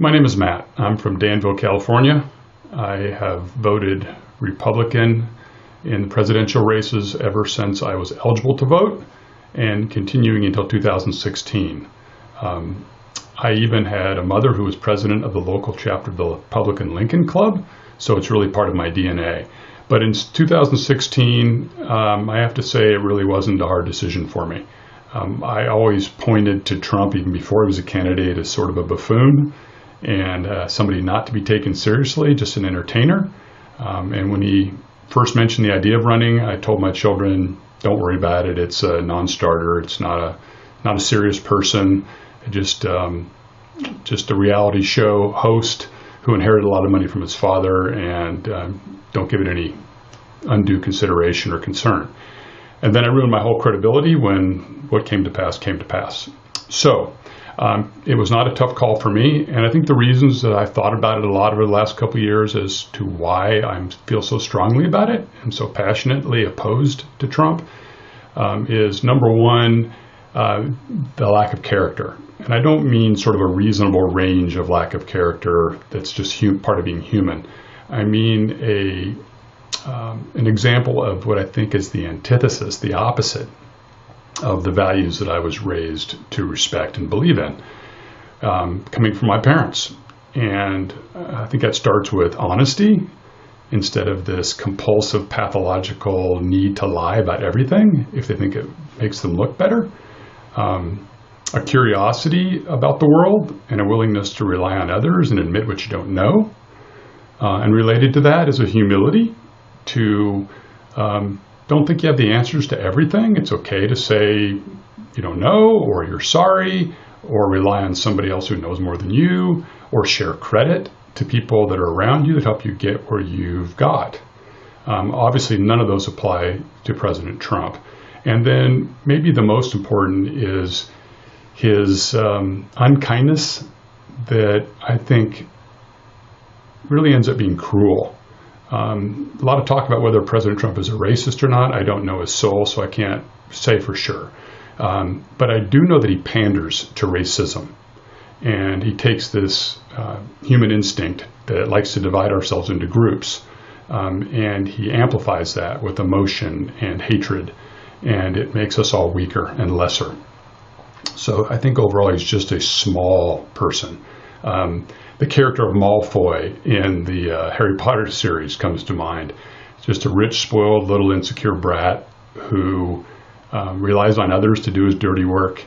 My name is Matt. I'm from Danville, California. I have voted Republican in the presidential races ever since I was eligible to vote and continuing until 2016. Um, I even had a mother who was president of the local chapter of the Republican Lincoln Club, so it's really part of my DNA. But in 2016, um, I have to say it really wasn't a hard decision for me. Um, I always pointed to Trump, even before he was a candidate, as sort of a buffoon and uh, somebody not to be taken seriously, just an entertainer. Um, and when he first mentioned the idea of running, I told my children, "Don't worry about it. It's a non-starter. It's not a not a serious person. Just um, just a reality show host who inherited a lot of money from his father, and um, don't give it any undue consideration or concern." And then I ruined my whole credibility when what came to pass came to pass. So um, it was not a tough call for me, and I think the reasons that I've thought about it a lot over the last couple years as to why I feel so strongly about it and so passionately opposed to Trump um, is number one, uh, the lack of character. And I don't mean sort of a reasonable range of lack of character that's just part of being human. I mean a um, an example of what I think is the antithesis, the opposite of the values that I was raised to respect and believe in, um, coming from my parents. And I think that starts with honesty instead of this compulsive pathological need to lie about everything if they think it makes them look better. Um, a curiosity about the world and a willingness to rely on others and admit what you don't know. Uh, and related to that is a humility to um, don't think you have the answers to everything. It's okay to say you don't know, or you're sorry, or rely on somebody else who knows more than you, or share credit to people that are around you that help you get where you've got. Um, obviously, none of those apply to President Trump. And then maybe the most important is his um, unkindness that I think really ends up being cruel. Um, a lot of talk about whether President Trump is a racist or not. I don't know his soul, so I can't say for sure. Um, but I do know that he panders to racism. And he takes this uh, human instinct that likes to divide ourselves into groups, um, and he amplifies that with emotion and hatred, and it makes us all weaker and lesser. So I think overall he's just a small person. Um, the character of Malfoy in the uh, Harry Potter series comes to mind. Just a rich, spoiled, little insecure brat who um, relies on others to do his dirty work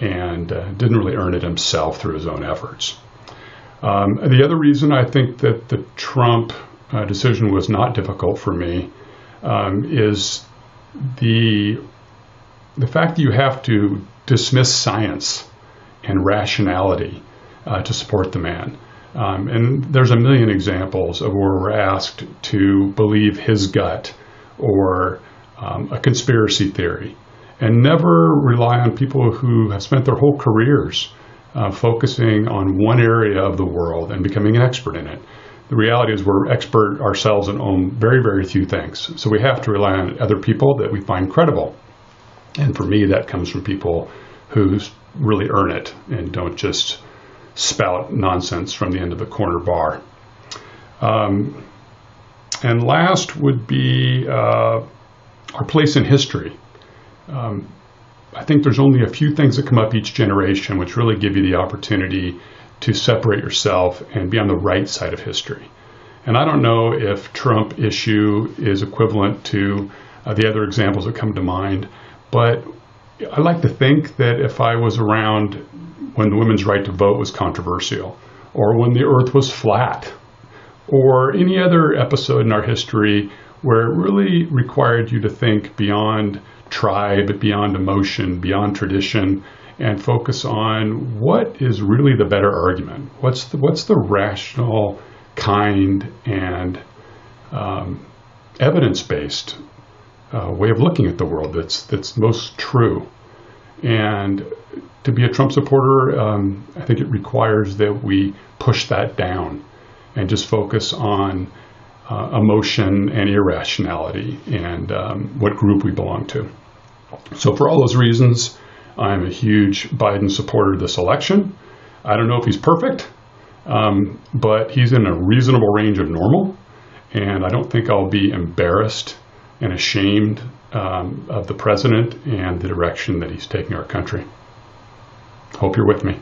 and uh, didn't really earn it himself through his own efforts. Um, the other reason I think that the Trump uh, decision was not difficult for me um, is the the fact that you have to dismiss science and rationality uh, to support the man. Um, and there's a million examples of where we're asked to believe his gut or um, a conspiracy theory and never rely on people who have spent their whole careers uh, focusing on one area of the world and becoming an expert in it. The reality is we're expert ourselves and own very, very few things. So we have to rely on other people that we find credible. And for me, that comes from people who really earn it and don't just spout nonsense from the end of the corner bar. Um, and last would be uh, our place in history. Um, I think there's only a few things that come up each generation which really give you the opportunity to separate yourself and be on the right side of history. And I don't know if Trump issue is equivalent to uh, the other examples that come to mind, but I like to think that if I was around when the women's right to vote was controversial, or when the earth was flat, or any other episode in our history where it really required you to think beyond tribe, beyond emotion, beyond tradition, and focus on what is really the better argument. What's the, what's the rational, kind, and um, evidence-based uh, way of looking at the world that's that's most true. And to be a Trump supporter, um, I think it requires that we push that down and just focus on uh, emotion and irrationality and um, what group we belong to. So, for all those reasons, I'm a huge Biden supporter this election. I don't know if he's perfect. Um, but he's in a reasonable range of normal, and I don't think I'll be embarrassed and ashamed um, of the president and the direction that he's taking our country. Hope you're with me.